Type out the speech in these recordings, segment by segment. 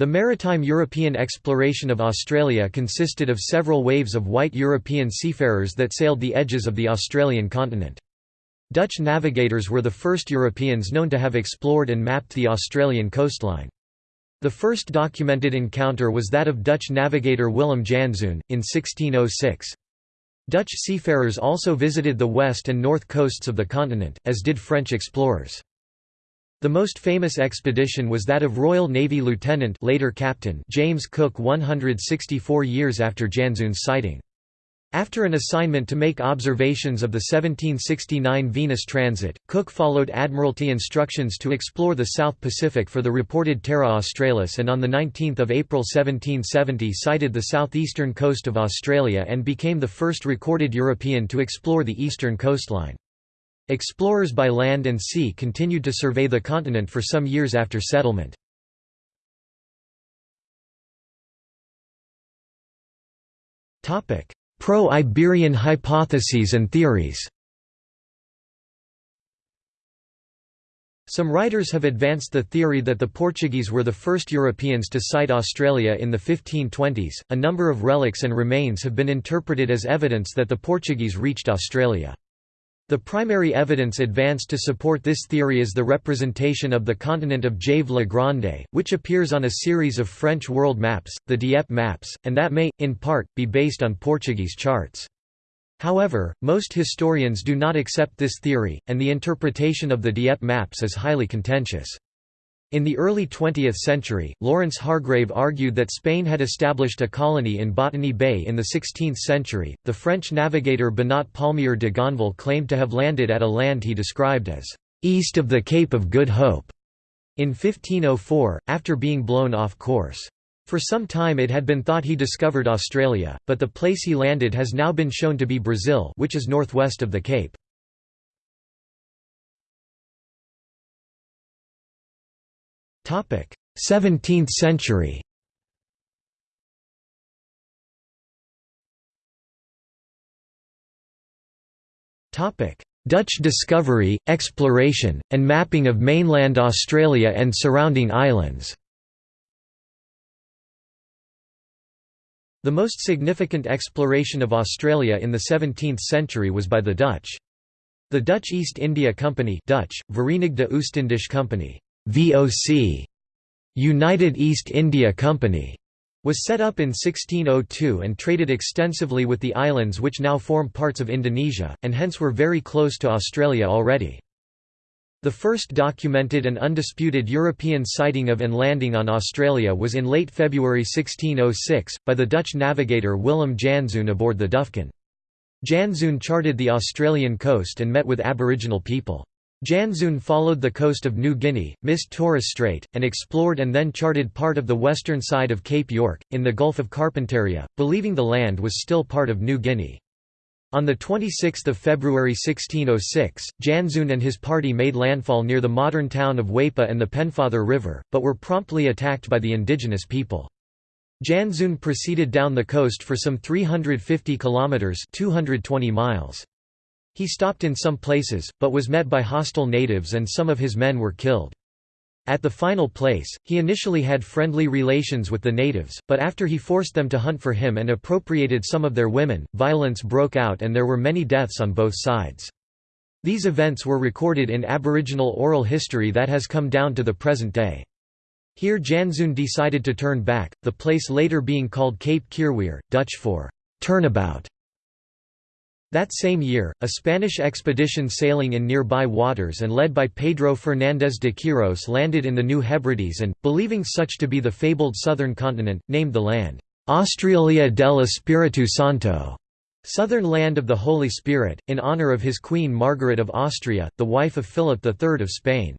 The maritime European exploration of Australia consisted of several waves of white European seafarers that sailed the edges of the Australian continent. Dutch navigators were the first Europeans known to have explored and mapped the Australian coastline. The first documented encounter was that of Dutch navigator Willem Janszoon, in 1606. Dutch seafarers also visited the west and north coasts of the continent, as did French explorers. The most famous expedition was that of Royal Navy Lieutenant later Captain James Cook 164 years after Janszoon's sighting. After an assignment to make observations of the 1769 Venus transit, Cook followed Admiralty instructions to explore the South Pacific for the reported Terra Australis and on 19 April 1770 sighted the southeastern coast of Australia and became the first recorded European to explore the eastern coastline. Explorers by land and sea continued to survey the continent for some years after settlement. Pro-Iberian hypotheses and theories Some writers have advanced the theory that the Portuguese were the first Europeans to sight Australia in the 1520s. A number of relics and remains have been interpreted as evidence that the Portuguese reached Australia. The primary evidence advanced to support this theory is the representation of the continent of Jave Le Grande, which appears on a series of French world maps, the Dieppe maps, and that may, in part, be based on Portuguese charts. However, most historians do not accept this theory, and the interpretation of the Dieppe maps is highly contentious. In the early 20th century, Lawrence Hargrave argued that Spain had established a colony in Botany Bay in the 16th century. The French navigator Benoît Palmier de Gonneville claimed to have landed at a land he described as east of the Cape of Good Hope in 1504, after being blown off course. For some time it had been thought he discovered Australia, but the place he landed has now been shown to be Brazil, which is northwest of the Cape. 17th century. Dutch discovery, exploration, and mapping of mainland Australia and surrounding islands. The most significant exploration of Australia in the 17th century was by the Dutch. The Dutch East India Company Dutch, Verenigde Oostindische Company VOC United East India Company was set up in 1602 and traded extensively with the islands which now form parts of Indonesia, and hence were very close to Australia already. The first documented and undisputed European sighting of and landing on Australia was in late February 1606, by the Dutch navigator Willem Janszoon aboard the Duyfken. Janszoon charted the Australian coast and met with Aboriginal people. Janszoon followed the coast of New Guinea, missed Torres Strait, and explored and then charted part of the western side of Cape York, in the Gulf of Carpentaria, believing the land was still part of New Guinea. On 26 February 1606, Janszoon and his party made landfall near the modern town of Weipa and the Pennefather River, but were promptly attacked by the indigenous people. Janszoon proceeded down the coast for some 350 kilometers (220 miles). He stopped in some places, but was met by hostile natives and some of his men were killed. At the final place, he initially had friendly relations with the natives, but after he forced them to hunt for him and appropriated some of their women, violence broke out and there were many deaths on both sides. These events were recorded in Aboriginal oral history that has come down to the present day. Here Janszoon decided to turn back, the place later being called Cape Keerweer, Dutch for turnabout. That same year, a Spanish expedition sailing in nearby waters and led by Pedro Fernández de Quirós landed in the New Hebrides and, believing such to be the fabled southern continent, named the land, Australia del Espiritu Santo, southern land of the Holy Spirit, in honour of his queen Margaret of Austria, the wife of Philip III of Spain.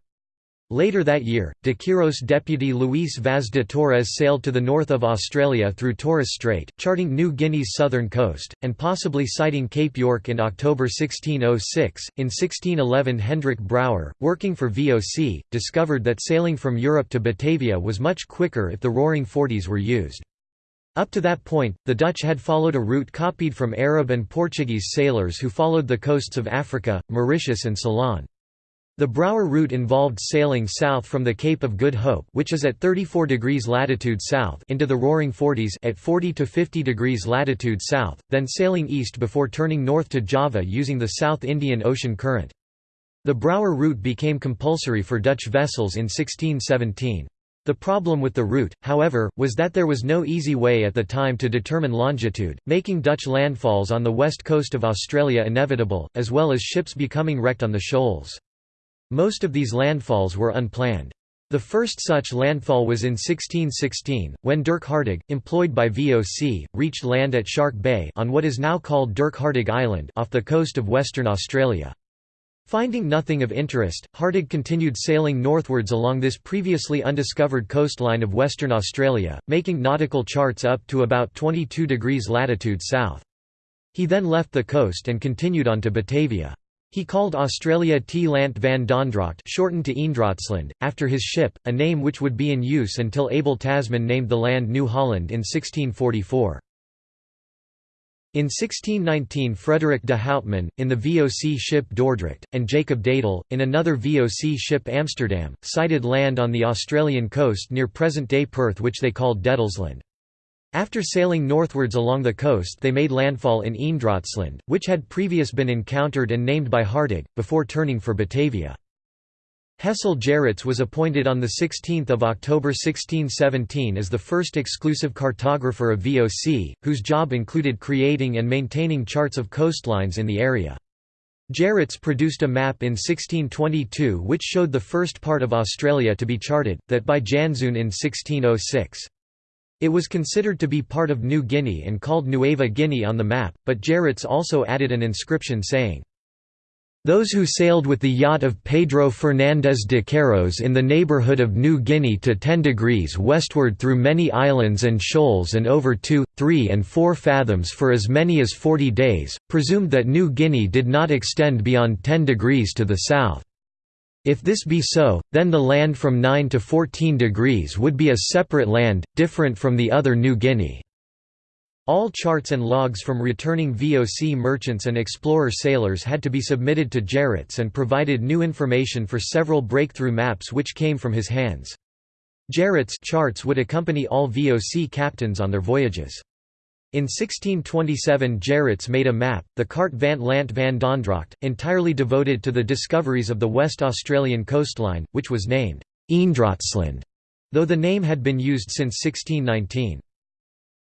Later that year, de Quirós deputy Luís Vaz de Torres sailed to the north of Australia through Torres Strait, charting New Guinea's southern coast, and possibly sighting Cape York in October 1606. In 1611, Hendrik Brouwer, working for VOC, discovered that sailing from Europe to Batavia was much quicker if the Roaring Forties were used. Up to that point, the Dutch had followed a route copied from Arab and Portuguese sailors who followed the coasts of Africa, Mauritius and Ceylon. The Brouwer route involved sailing south from the Cape of Good Hope which is at 34 degrees latitude south into the Roaring Forties at 40 to 50 degrees latitude south, then sailing east before turning north to Java using the South Indian Ocean current. The Brouwer route became compulsory for Dutch vessels in 1617. The problem with the route, however, was that there was no easy way at the time to determine longitude, making Dutch landfalls on the west coast of Australia inevitable, as well as ships becoming wrecked on the shoals. Most of these landfalls were unplanned. The first such landfall was in 1616, when Dirk Hartog, employed by VOC, reached land at Shark Bay on what is now called Dirk Hartog Island off the coast of Western Australia. Finding nothing of interest, Hartog continued sailing northwards along this previously undiscovered coastline of Western Australia, making nautical charts up to about 22 degrees latitude south. He then left the coast and continued on to Batavia. He called Australia T. Land van Dondrocht shortened to Eendrachtsland, after his ship, a name which would be in use until Abel Tasman named the land New Holland in 1644. In 1619 Frederick de Houtman, in the VOC ship Dordrecht, and Jacob d'Edel, in another VOC ship Amsterdam, sighted land on the Australian coast near present-day Perth which they called d'Edelsland. After sailing northwards along the coast they made landfall in Eendrachtsland, which had previous been encountered and named by Hartog, before turning for Batavia. Hessel Gerrits was appointed on 16 October 1617 as the first exclusive cartographer of VOC, whose job included creating and maintaining charts of coastlines in the area. Gerrits produced a map in 1622 which showed the first part of Australia to be charted, that by Janszoon in 1606. It was considered to be part of New Guinea and called Nueva Guinea on the map, but Gerrits also added an inscription saying, those who sailed with the yacht of Pedro Fernández de Quirós in the neighborhood of New Guinea to 10 degrees westward through many islands and shoals and over 2, 3 and 4 fathoms for as many as 40 days, presumed that New Guinea did not extend beyond 10 degrees to the south. If this be so, then the land from 9 to 14 degrees would be a separate land, different from the other New Guinea. All charts and logs from returning VOC merchants and explorer sailors had to be submitted to Gerrits and provided new information for several breakthrough maps which came from his hands. Gerrits' charts would accompany all VOC captains on their voyages. In 1627 Gerrits made a map, the Carte van Land van Dondrocht, entirely devoted to the discoveries of the West Australian coastline, which was named Eendrachtsland, though the name had been used since 1619.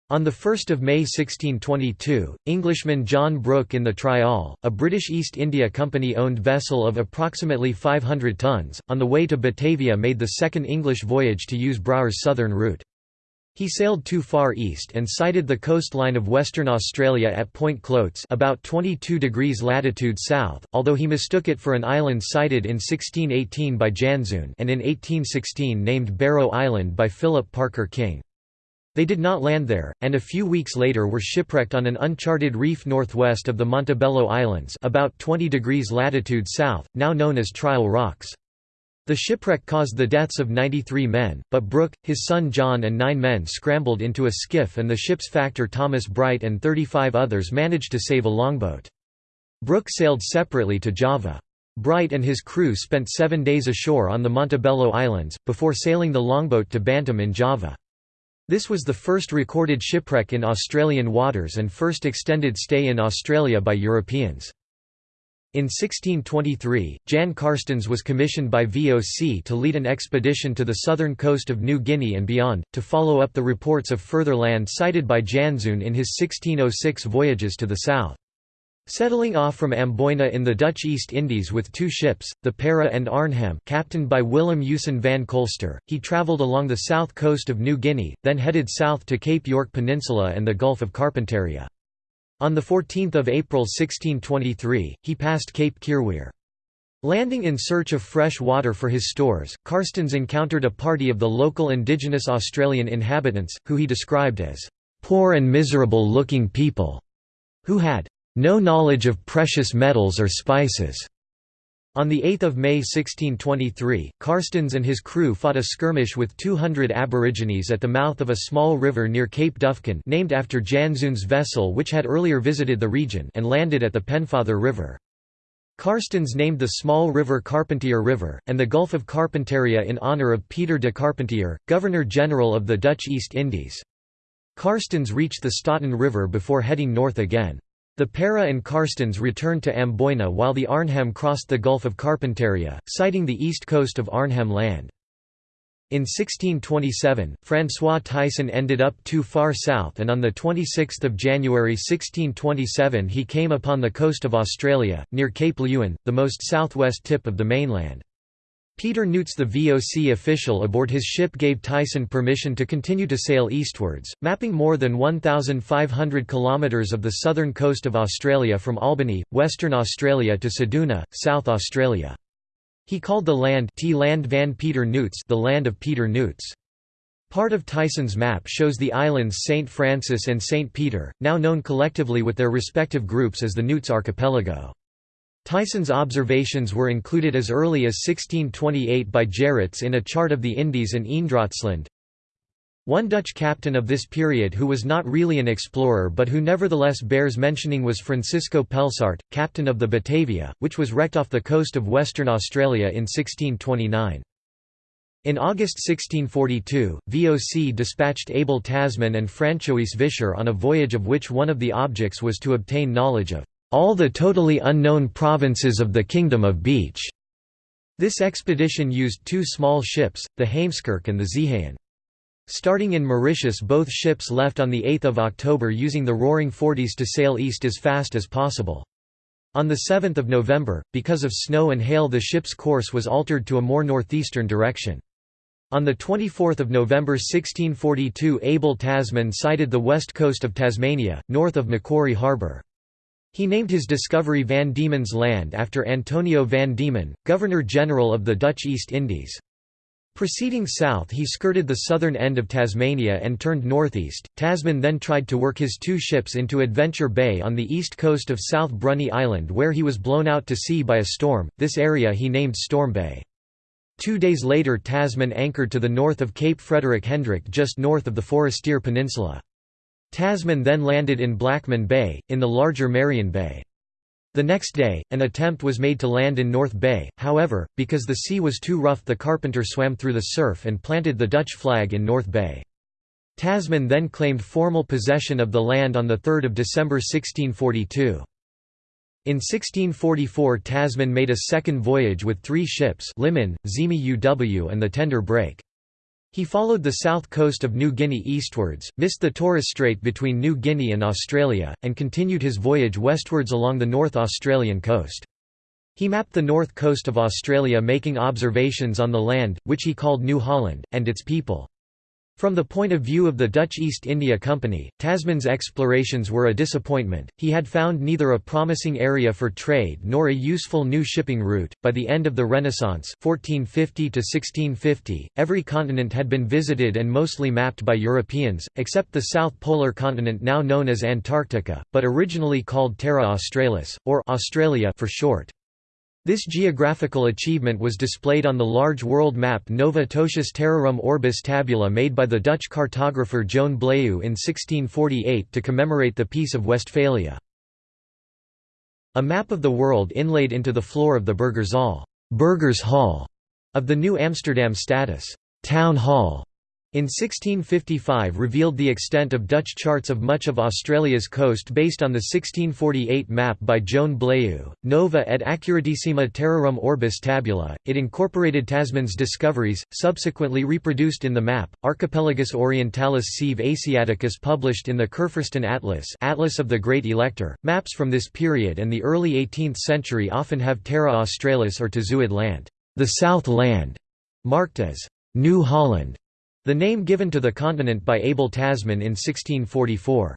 On 1 May 1622, Englishman John Brooke in the Trial, a British East India Company-owned vessel of approximately 500 tons, on the way to Batavia made the second English voyage to use Brouwer's southern route. He sailed too far east and sighted the coastline of Western Australia at Point Cloates about 22 degrees latitude south, although he mistook it for an island sighted in 1618 by Janszoon and in 1816 named Barrow Island by Philip Parker King. They did not land there, and a few weeks later were shipwrecked on an uncharted reef northwest of the Montebello Islands about 20 degrees latitude south, now known as Trial Rocks. The shipwreck caused the deaths of 93 men, but Brooke, his son John and nine men scrambled into a skiff and the ship's factor Thomas Bright and 35 others managed to save a longboat. Brooke sailed separately to Java. Bright and his crew spent seven days ashore on the Montebello Islands, before sailing the longboat to Bantam in Java. This was the first recorded shipwreck in Australian waters and first extended stay in Australia by Europeans. In 1623, Jan Carstens was commissioned by VOC to lead an expedition to the southern coast of New Guinea and beyond, to follow up the reports of further land sighted by Janszoon in his 1606 voyages to the south. Settling off from Amboina in the Dutch East Indies with two ships, the Pera and Arnhem captained by Willem Usen van Colster, he travelled along the south coast of New Guinea, then headed south to Cape York Peninsula and the Gulf of Carpentaria. On 14 April 1623, he passed Cape Keerweer. Landing in search of fresh water for his stores, Carstens encountered a party of the local indigenous Australian inhabitants, who he described as, "...poor and miserable-looking people," who had no knowledge of precious metals or spices. On 8 May 1623, Carstens and his crew fought a skirmish with 200 Aborigines at the mouth of a small river near Cape Duyfken named after Janszoon's vessel which had earlier visited the region and landed at the Pennefather River. Carstens named the small river Carpentier River, and the Gulf of Carpentaria in honour of Peter de Carpentier, Governor-General of the Dutch East Indies. Carstens reached the Staaten River before heading north again. The Pera and Carstens returned to Amboina while the Arnhem crossed the Gulf of Carpentaria, sighting the east coast of Arnhem Land. In 1627, François Thijssen ended up too far south and on 26 January 1627 he came upon the coast of Australia, near Cape Leeuwin, the most southwest tip of the mainland. Peter Nuyts the VOC official aboard his ship gave Thijssen permission to continue to sail eastwards, mapping more than 1,500 kilometres of the southern coast of Australia from Albany, Western Australia to Ceduna, South Australia. He called the land T land van Peter Nuyts the land of Peter Nuyts. Part of Thijssen's map shows the islands St. Francis and St. Peter, now known collectively with their respective groups as the Nuyts Archipelago. Thijssen's observations were included as early as 1628 by Gerrits in a chart of the Indies and Eendrachtsland. One Dutch captain of this period who was not really an explorer but who nevertheless bears mentioning was Francisco Pelsaert, captain of the Batavia, which was wrecked off the coast of Western Australia in 1629. In August 1642, VOC dispatched Abel Tasman and Francois Visscher on a voyage of which one of the objects was to obtain knowledge of all the totally unknown provinces of the Kingdom of Beach. This expedition used two small ships, the Heemskerk and the Zeehan. Starting in Mauritius both ships left on 8 October using the Roaring Forties to sail east as fast as possible. On 7 November, because of snow and hail the ship's course was altered to a more northeastern direction. On 24 November 1642 Abel Tasman sighted the west coast of Tasmania, north of Macquarie Harbour. He named his discovery Van Diemen's Land after Antonio van Diemen, Governor-General of the Dutch East Indies. Proceeding south he skirted the southern end of Tasmania and turned northeast. Tasman then tried to work his two ships into Adventure Bay on the east coast of South Bruny Island where he was blown out to sea by a storm, this area he named Storm Bay. Two days later Tasman anchored to the north of Cape Frederick Hendrick just north of the Forestier Peninsula. Tasman then landed in Blackman Bay, in the larger Marion Bay. The next day, an attempt was made to land in North Bay, however, because the sea was too rough the carpenter swam through the surf and planted the Dutch flag in North Bay. Tasman then claimed formal possession of the land on 3 December 1642. In 1644 Tasman made a second voyage with three ships Limmen, Zimi UW and the Tender Brake. He followed the south coast of New Guinea eastwards, missed the Torres Strait between New Guinea and Australia, and continued his voyage westwards along the North Australian coast. He mapped the north coast of Australia making observations on the land, which he called New Holland, and its people. From the point of view of the Dutch East India Company, Tasman's explorations were a disappointment. He had found neither a promising area for trade nor a useful new shipping route. By the end of the Renaissance, 1450 to 1650, every continent had been visited and mostly mapped by Europeans, except the South Polar continent now known as Antarctica, but originally called Terra Australis or Australia for short. This geographical achievement was displayed on the large world map Nova Totius Terrarum Orbis tabula made by the Dutch cartographer Joan Blaeu in 1648 to commemorate the Peace of Westphalia. A map of the world inlaid into the floor of the Burgerzaal Burgers Hall of the New Amsterdam Stadhuis Town Hall in 1655 revealed the extent of Dutch charts of much of Australia's coast based on the 1648 map by Joan Blaeu, Nova et Accuratissima Terrarum Orbis Tabula. It incorporated Tasman's discoveries, subsequently reproduced in the map, Archipelagus Orientalis sive Asiaticus published in the Kurfürsten Atlas Atlas of the Great Elector. Maps from this period and the early 18th century often have Terra Australis or Tzuid land, the South Land, marked as New Holland the name given to the continent by Abel Tasman in 1644.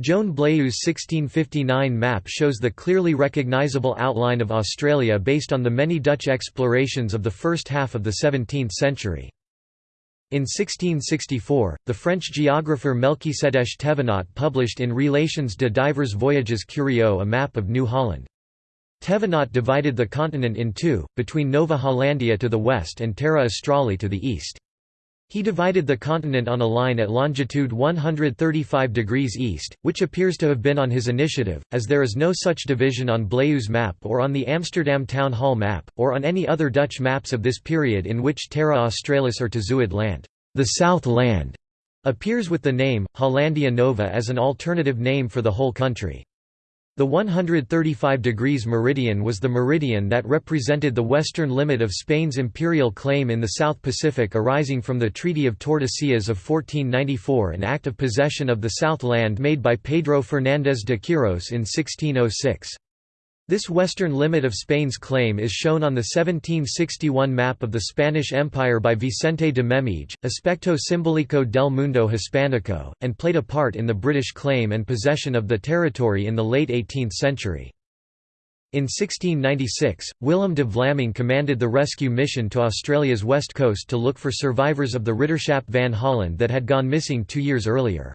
Joan Blaeu's 1659 map shows the clearly recognisable outline of Australia based on the many Dutch explorations of the first half of the 17th century. In 1664, the French geographer Melchisedech Thévenot published in Relations de divers voyages curieux a map of New Holland. Thévenot divided the continent in two, between Nova Hollandia to the west and Terra Australis to the east. He divided the continent on a line at longitude 135 degrees east, which appears to have been on his initiative, as there is no such division on Blaeu's map or on the Amsterdam Town Hall map, or on any other Dutch maps of this period in which Terra Australis or Tezuid land, the South Land, appears with the name, Hollandia Nova as an alternative name for the whole country. The 135 degrees meridian was the meridian that represented the western limit of Spain's imperial claim in the South Pacific arising from the Treaty of Tordesillas of 1494 an act of possession of the South Land made by Pedro Fernández de Quirós in 1606. This western limit of Spain's claim is shown on the 1761 map of the Spanish Empire by Vicente de Memije, Aspecto Simbólico del Mundo Hispánico, and played a part in the British claim and possession of the territory in the late 18th century. In 1696, Willem de Vlaming commanded the rescue mission to Australia's west coast to look for survivors of the Ridderschap van Holland that had gone missing two years earlier.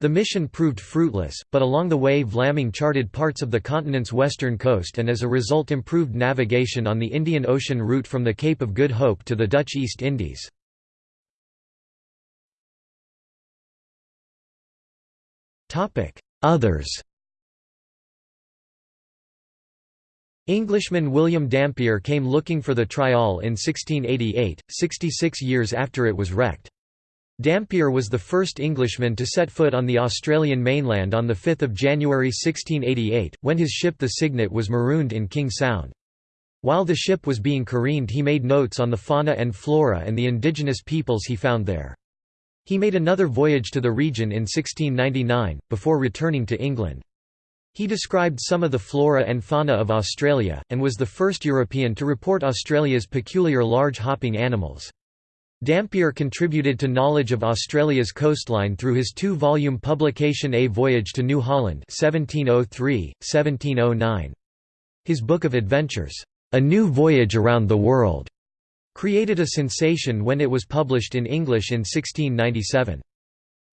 The mission proved fruitless, but along the way Vlaming charted parts of the continent's western coast and as a result improved navigation on the Indian Ocean route from the Cape of Good Hope to the Dutch East Indies. Others Englishman William Dampier came looking for the Trial in 1688, 66 years after it was wrecked. Dampier was the first Englishman to set foot on the Australian mainland on 5 January 1688, when his ship the Cygnet was marooned in King Sound. While the ship was being careened he made notes on the fauna and flora and the indigenous peoples he found there. He made another voyage to the region in 1699, before returning to England. He described some of the flora and fauna of Australia, and was the first European to report Australia's peculiar large hopping animals. Dampier contributed to knowledge of Australia's coastline through his two-volume publication A Voyage to New Holland 1703, 1709. His Book of Adventures, A New Voyage Around the World, created a sensation when it was published in English in 1697.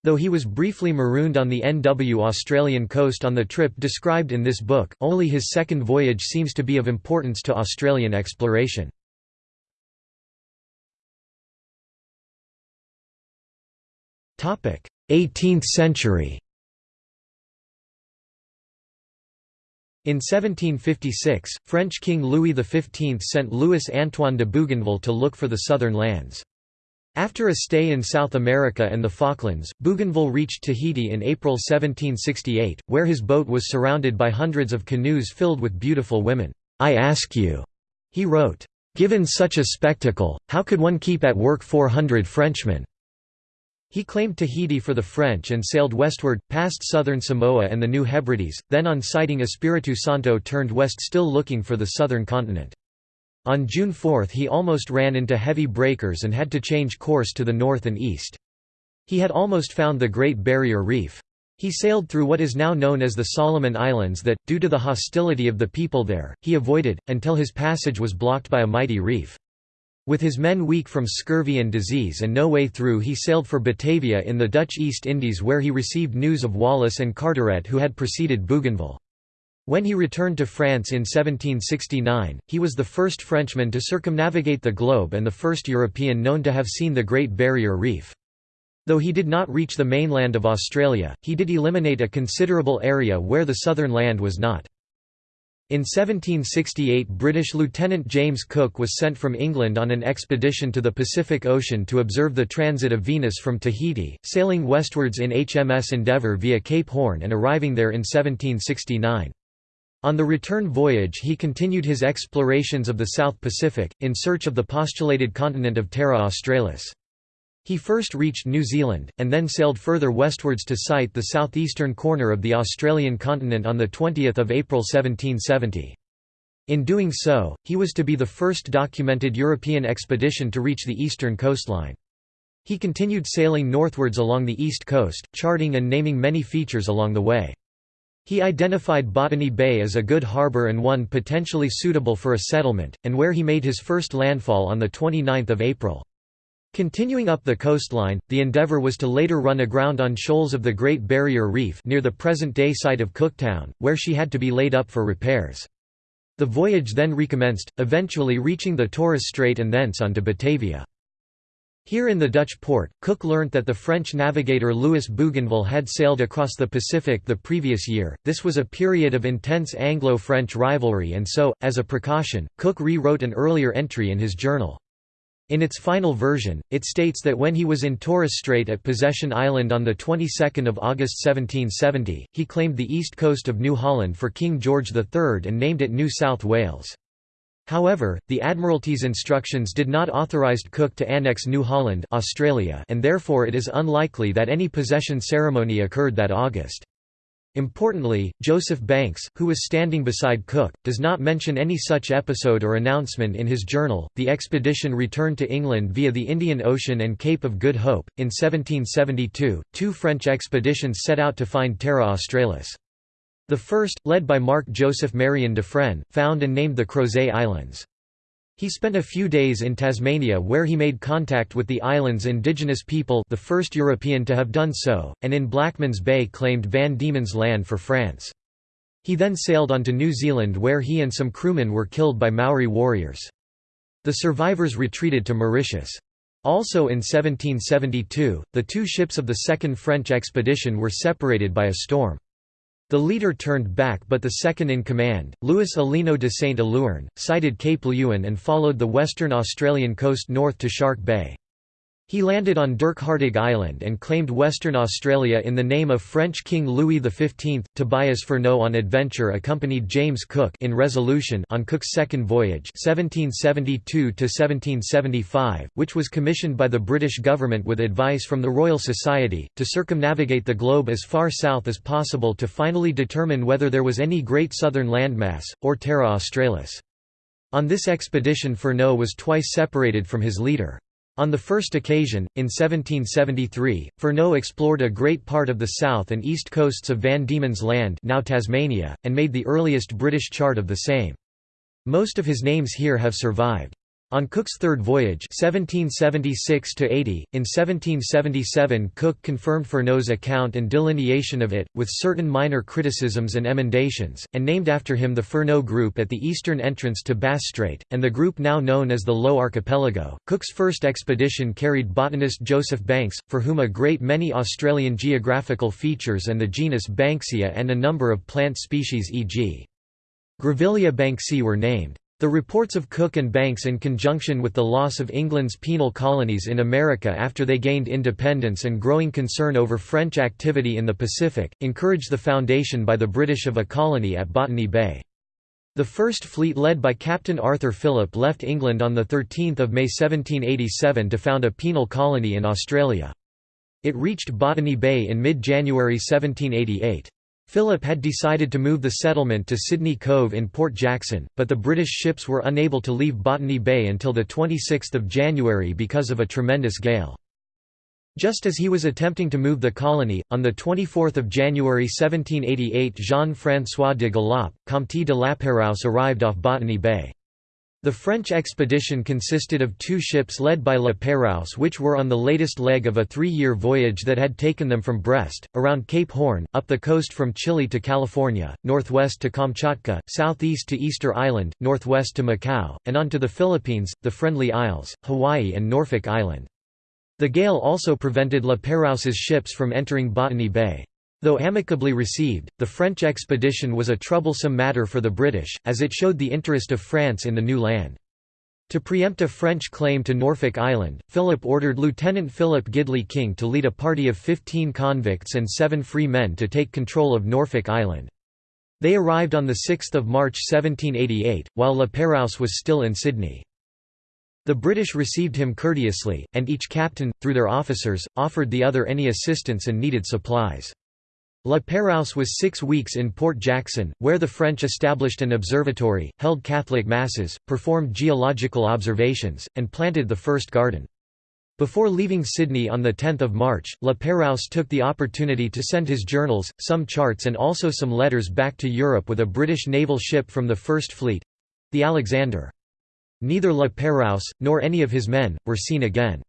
Though he was briefly marooned on the NW Australian coast on the trip described in this book, only his second voyage seems to be of importance to Australian exploration. 18th century In 1756, French King Louis XV sent Louis-Antoine de Bougainville to look for the southern lands. After a stay in South America and the Falklands, Bougainville reached Tahiti in April 1768, where his boat was surrounded by hundreds of canoes filled with beautiful women. "'I ask you,' he wrote, "'given such a spectacle, how could one keep at work 400 Frenchmen?' He claimed Tahiti for the French and sailed westward, past southern Samoa and the New Hebrides, then on sighting Espiritu Santo turned west still looking for the southern continent. On June 4 he almost ran into heavy breakers and had to change course to the north and east. He had almost found the Great Barrier Reef. He sailed through what is now known as the Solomon Islands that, due to the hostility of the people there, he avoided, until his passage was blocked by a mighty reef. With his men weak from scurvy and disease and no way through he sailed for Batavia in the Dutch East Indies where he received news of Wallis and Carteret who had preceded Bougainville. When he returned to France in 1769, he was the first Frenchman to circumnavigate the globe and the first European known to have seen the Great Barrier Reef. Though he did not reach the mainland of Australia, he did eliminate a considerable area where the southern land was not. In 1768 British Lieutenant James Cook was sent from England on an expedition to the Pacific Ocean to observe the transit of Venus from Tahiti, sailing westwards in HMS Endeavour via Cape Horn and arriving there in 1769. On the return voyage he continued his explorations of the South Pacific, in search of the postulated continent of Terra Australis. He first reached New Zealand, and then sailed further westwards to sight the southeastern corner of the Australian continent on 20 April 1770. In doing so, he was to be the first documented European expedition to reach the eastern coastline. He continued sailing northwards along the east coast, charting and naming many features along the way. He identified Botany Bay as a good harbour and one potentially suitable for a settlement, and where he made his first landfall on 29 April. Continuing up the coastline, the endeavour was to later run aground on shoals of the Great Barrier Reef near the present-day site of Cooktown, where she had to be laid up for repairs. The voyage then recommenced, eventually reaching the Torres Strait and thence on to Batavia. Here in the Dutch port, Cook learnt that the French navigator Louis Bougainville had sailed across the Pacific the previous year. This was a period of intense Anglo French rivalry, and so, as a precaution, Cook rewrote an earlier entry in his journal. In its final version, it states that when he was in Torres Strait at Possession Island on the 22nd of August 1770, he claimed the east coast of New Holland for King George III and named it New South Wales. However, the Admiralty's instructions did not authorize Cook to annex New Holland Australia and therefore it is unlikely that any possession ceremony occurred that August. Importantly, Joseph Banks, who was standing beside Cook, does not mention any such episode or announcement in his journal. The expedition returned to England via the Indian Ocean and Cape of Good Hope. In 1772, two French expeditions set out to find Terra Australis. The first, led by Marc Joseph Marion Dufresne, found and named the Crozet Islands. He spent a few days in Tasmania where he made contact with the island's indigenous people the first European to have done so, and in Blackman's Bay claimed Van Diemen's Land for France. He then sailed on to New Zealand where he and some crewmen were killed by Maori warriors. The survivors retreated to Mauritius. Also in 1772, the two ships of the Second French expedition were separated by a storm. The leader turned back but the second-in-command, Louis Alino de Saint-Éluerne, sighted Cape Leeuwin and followed the western Australian coast north to Shark Bay. He landed on Dirk Dirkhartig Island and claimed Western Australia in the name of French King Louis XV. Tobias Furneaux on adventure accompanied James Cook in Resolution on Cook's second voyage 1772–1775, which was commissioned by the British government with advice from the Royal Society, to circumnavigate the globe as far south as possible to finally determine whether there was any great southern landmass, or Terra Australis. On this expedition Furneaux was twice separated from his leader. On the first occasion, in 1773, Furneaux explored a great part of the south and east coasts of Van Diemen's Land now Tasmania, and made the earliest British chart of the same. Most of his names here have survived. On Cook's third voyage 1776 in 1777 Cook confirmed Furneaux's account and delineation of it, with certain minor criticisms and emendations, and named after him the Furneaux Group at the eastern entrance to Bass Strait, and the group now known as the Low Archipelago. Cook's first expedition carried botanist Joseph Banks, for whom a great many Australian geographical features and the genus Banksia and a number of plant species e.g. Grevillea banksii were named. The reports of Cook and Banks in conjunction with the loss of England's penal colonies in America after they gained independence and growing concern over French activity in the Pacific, encouraged the foundation by the British of a colony at Botany Bay. The first fleet led by Captain Arthur Phillip left England on 13 May 1787 to found a penal colony in Australia. It reached Botany Bay in mid-January 1788. Phillip had decided to move the settlement to Sydney Cove in Port Jackson, but the British ships were unable to leave Botany Bay until 26 January because of a tremendous gale. Just as he was attempting to move the colony, on 24 January 1788 Jean-François de Galaup, Comte de Lapérouse arrived off Botany Bay. The French expedition consisted of two ships led by La Pérouse which were on the latest leg of a three-year voyage that had taken them from Brest, around Cape Horn, up the coast from Chile to California, northwest to Kamchatka, southeast to Easter Island, northwest to Macau, and on to the Philippines, the Friendly Isles, Hawaii and Norfolk Island. The gale also prevented La Pérouse's ships from entering Botany Bay. Though amicably received, the French expedition was a troublesome matter for the British, as it showed the interest of France in the new land. To preempt a French claim to Norfolk Island, Phillip ordered Lieutenant Philip Gidley King to lead a party of 15 convicts and seven free men to take control of Norfolk Island. They arrived on 6 March 1788, while La Pérouse was still in Sydney. The British received him courteously, and each captain, through their officers, offered the other any assistance and needed supplies. La Pérouse was six weeks in Port Jackson, where the French established an observatory, held Catholic masses, performed geological observations, and planted the first garden. Before leaving Sydney on 10 March, La Pérouse took the opportunity to send his journals, some charts and also some letters back to Europe with a British naval ship from the First Fleet—the Alexander. Neither La Pérouse, nor any of his men, were seen again.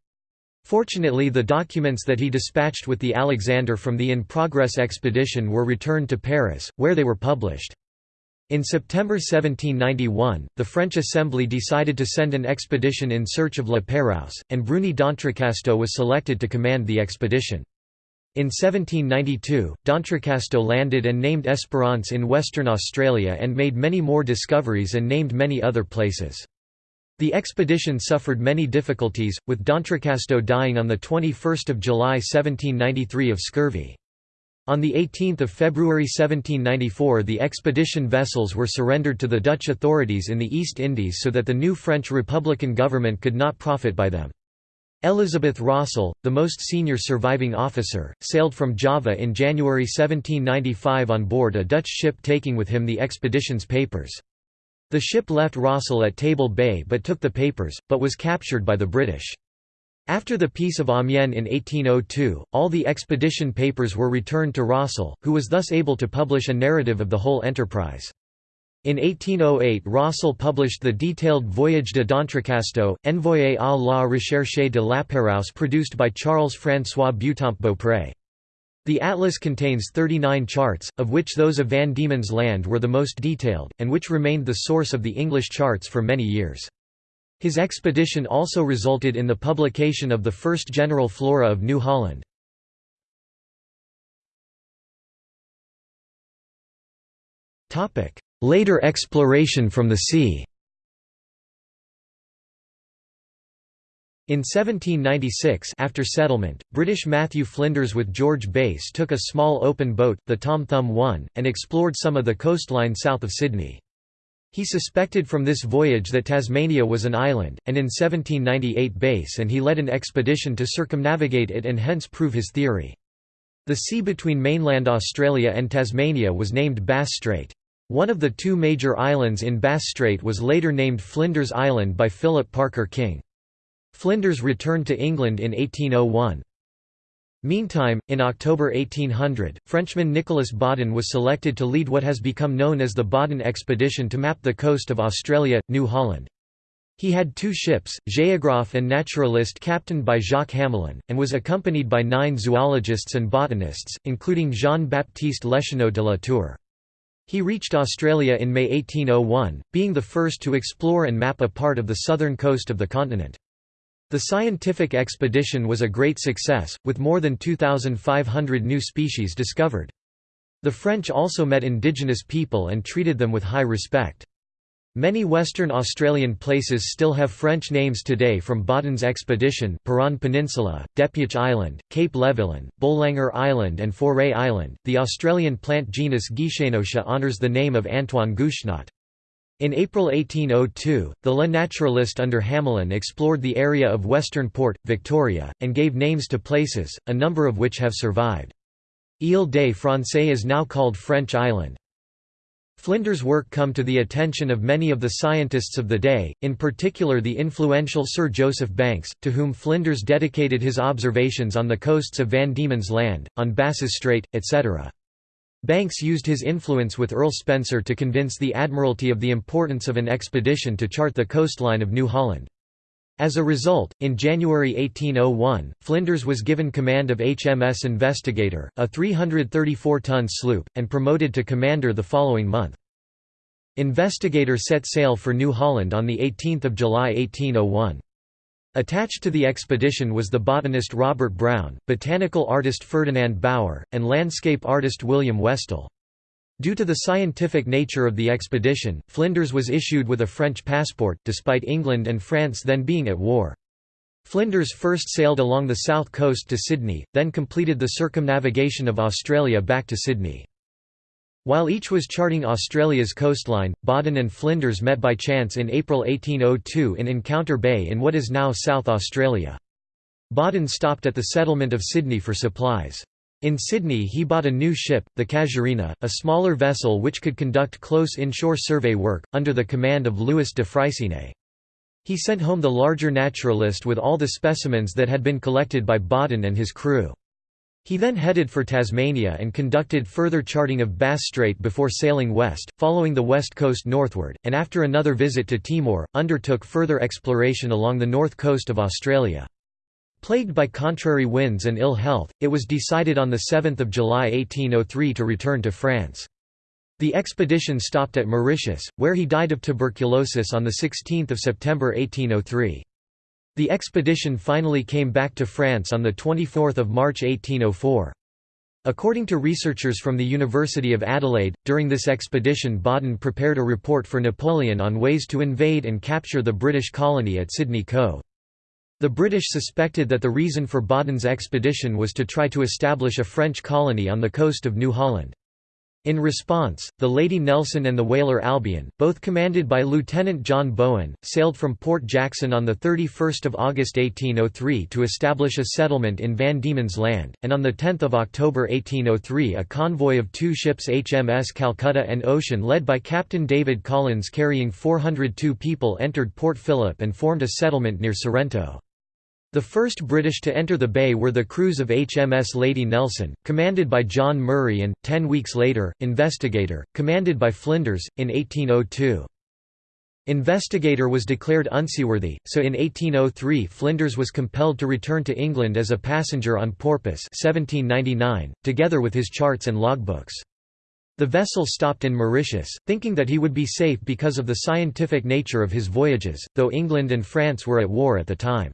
Fortunately the documents that he dispatched with the Alexander from the in-progress expedition were returned to Paris, where they were published. In September 1791, the French Assembly decided to send an expedition in search of La Pérouse, and Bruni d'Entrecasteaux was selected to command the expedition. In 1792, d'Entrecasteaux landed and named Esperance in Western Australia and made many more discoveries and named many other places. The expedition suffered many difficulties, with d'Entrecasteaux dying on 21 July 1793 of scurvy. On 18 February 1794 the expedition vessels were surrendered to the Dutch authorities in the East Indies so that the new French Republican government could not profit by them. Elizabeth Rossel, the most senior surviving officer, sailed from Java in January 1795 on board a Dutch ship taking with him the expedition's papers. The ship left Rossel at Table Bay but took the papers, but was captured by the British. After the Peace of Amiens in 1802, all the expedition papers were returned to Rossel, who was thus able to publish a narrative of the whole enterprise. In 1808 Rossel published the detailed Voyage de d'Entrecasteaux, Envoyé à la recherche de la Pérouse produced by Charles-François Beautemps Beaupré. The atlas contains 39 charts, of which those of Van Diemen's Land were the most detailed, and which remained the source of the English charts for many years. His expedition also resulted in the publication of the first general flora of New Holland. Later exploration from the sea In 1796 after settlement, British Matthew Flinders with George Bass took a small open boat, the Tom Thumb 1, and explored some of the coastline south of Sydney. He suspected from this voyage that Tasmania was an island, and in 1798 Bass and he led an expedition to circumnavigate it and hence prove his theory. The sea between mainland Australia and Tasmania was named Bass Strait. One of the two major islands in Bass Strait was later named Flinders Island by Philip Parker King. Flinders returned to England in 1801. Meantime, in October 1800, Frenchman Nicolas Baudin was selected to lead what has become known as the Baudin expedition to map the coast of Australia, New Holland. He had two ships, Géographe and naturalist captained by Jacques Hamelin, and was accompanied by nine zoologists and botanists, including Jean-Baptiste Leschenault de la Tour. He reached Australia in May 1801, being the first to explore and map a part of the southern coast of the continent. The scientific expedition was a great success, with more than 2,500 new species discovered. The French also met indigenous people and treated them with high respect. Many Western Australian places still have French names today from Baudin's expedition Peron Peninsula, Depuch Island, Cape Levillain, Bolanger Island and Faure Island. The Australian plant genus Guichenotia honours the name of Antoine Guichenot. In April 1802, the Le Naturaliste under Hamelin explored the area of Western Port, Victoria, and gave names to places, a number of which have survived. Ile des Français is now called French Island. Flinders' work come to the attention of many of the scientists of the day, in particular the influential Sir Joseph Banks, to whom Flinders dedicated his observations on the coasts of Van Diemen's Land, on Bass's Strait, etc. Banks used his influence with Earl Spencer to convince the Admiralty of the importance of an expedition to chart the coastline of New Holland. As a result, in January 1801, Flinders was given command of HMS Investigator, a 334-ton sloop, and promoted to commander the following month. Investigator set sail for New Holland on 18 July 1801. Attached to the expedition was the botanist Robert Brown, botanical artist Ferdinand Bauer, and landscape artist William Westall. Due to the scientific nature of the expedition, Flinders was issued with a French passport, despite England and France then being at war. Flinders first sailed along the south coast to Sydney, then completed the circumnavigation of Australia back to Sydney. While each was charting Australia's coastline, Baudin and Flinders met by chance in April 1802 in Encounter Bay in what is now South Australia. Baudin stopped at the settlement of Sydney for supplies. In Sydney he bought a new ship, the Casuarina, a smaller vessel which could conduct close inshore survey work, under the command of Louis de Freycinet. He sent home the larger naturalist with all the specimens that had been collected by Baudin and his crew. He then headed for Tasmania and conducted further charting of Bass Strait before sailing west, following the west coast northward, and after another visit to Timor, undertook further exploration along the north coast of Australia. Plagued by contrary winds and ill health, it was decided on 7 July 1803 to return to France. The expedition stopped at Mauritius, where he died of tuberculosis on 16 September 1803. The expedition finally came back to France on 24 March 1804. According to researchers from the University of Adelaide, during this expedition Baudin prepared a report for Napoleon on ways to invade and capture the British colony at Sydney Cove. The British suspected that the reason for Baudin's expedition was to try to establish a French colony on the coast of New Holland. In response, the Lady Nelson and the whaler Albion, both commanded by Lieutenant John Bowen, sailed from Port Jackson on 31 August 1803 to establish a settlement in Van Diemen's Land, and on 10 October 1803 a convoy of two ships HMS Calcutta and Ocean led by Captain David Collins carrying 402 people entered Port Phillip and formed a settlement near Sorrento. The first British to enter the bay were the crews of HMS Lady Nelson, commanded by John Murray and, ten weeks later, Investigator, commanded by Flinders, in 1802. Investigator was declared unseaworthy, so in 1803 Flinders was compelled to return to England as a passenger on Porpoise 1799, together with his charts and logbooks. The vessel stopped in Mauritius, thinking that he would be safe because of the scientific nature of his voyages, though England and France were at war at the time.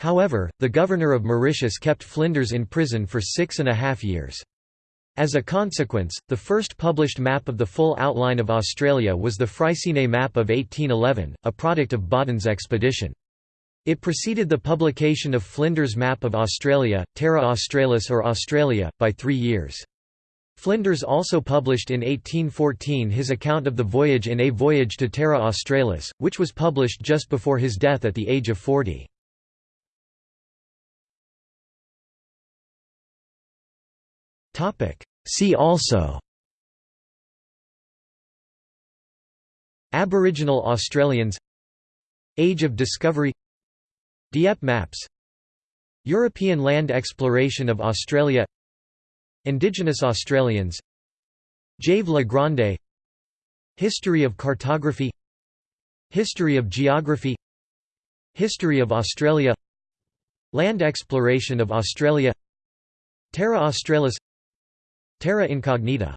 However, the governor of Mauritius kept Flinders in prison for six and a half years. As a consequence, the first published map of the full outline of Australia was the Freycinet map of 1811, a product of Baudin's expedition. It preceded the publication of Flinders' map of Australia, Terra Australis or Australia, by three years. Flinders also published in 1814 his account of the voyage in A Voyage to Terra Australis, which was published just before his death at the age of 40. See also Aboriginal Australians Age of Discovery Dieppe maps European land exploration of Australia Indigenous Australians Jave La Grande History of cartography History of geography History of Australia Land exploration of Australia Terra Australis Terra Incognita